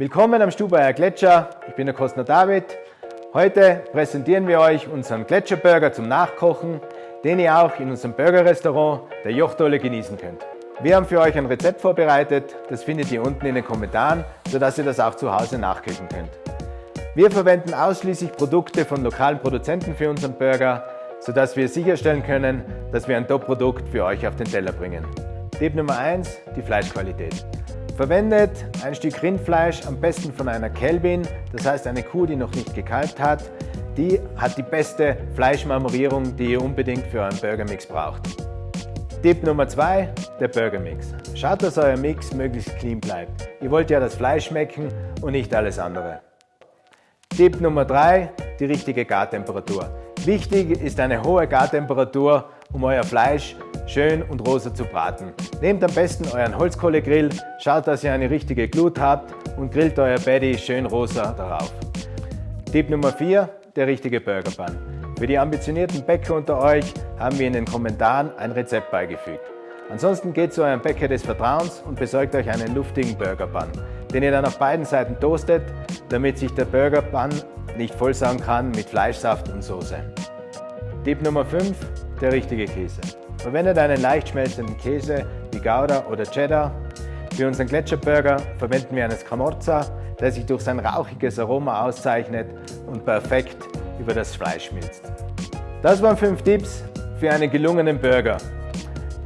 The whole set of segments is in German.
Willkommen am Stubaier Gletscher, ich bin der Kostner David. Heute präsentieren wir euch unseren Gletscherburger zum Nachkochen, den ihr auch in unserem Burgerrestaurant der Jochdolle genießen könnt. Wir haben für euch ein Rezept vorbereitet, das findet ihr unten in den Kommentaren, sodass ihr das auch zu Hause nachkochen könnt. Wir verwenden ausschließlich Produkte von lokalen Produzenten für unseren Burger, sodass wir sicherstellen können, dass wir ein Top-Produkt für euch auf den Teller bringen. Tipp Nummer 1, die Fleischqualität. Verwendet ein Stück Rindfleisch, am besten von einer Kälbin, das heißt eine Kuh, die noch nicht gekalbt hat. Die hat die beste Fleischmarmorierung, die ihr unbedingt für euren Burgermix braucht. Tipp Nummer 2, der Burgermix. Schaut, dass euer Mix möglichst clean bleibt. Ihr wollt ja das Fleisch schmecken und nicht alles andere. Tipp Nummer 3, die richtige Gartemperatur. Wichtig ist eine hohe Gartemperatur, um euer Fleisch schön und rosa zu braten. Nehmt am besten euren Holzkohlegrill, schaut, dass ihr eine richtige Glut habt und grillt euer Patty schön rosa darauf. Tipp Nummer 4, der richtige Burger Bun. Für die ambitionierten Bäcker unter euch haben wir in den Kommentaren ein Rezept beigefügt. Ansonsten geht zu eurem Bäcker des Vertrauens und besorgt euch einen luftigen Burger Bun, den ihr dann auf beiden Seiten toastet, damit sich der Burger Bun nicht vollsaugen kann mit Fleischsaft und Soße. Tipp Nummer 5, der richtige Käse. Verwendet einen leicht schmelzenden Käse wie Gouda oder Cheddar. Für unseren Gletscherburger verwenden wir einen Scamorza, der sich durch sein rauchiges Aroma auszeichnet und perfekt über das Fleisch schmilzt. Das waren 5 Tipps für einen gelungenen Burger.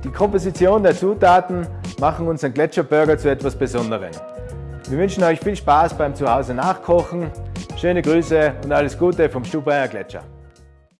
Die Komposition der Zutaten machen unseren Gletscherburger zu etwas Besonderem. Wir wünschen euch viel Spaß beim Zuhause nachkochen. Schöne Grüße und alles Gute vom Stubaier Gletscher.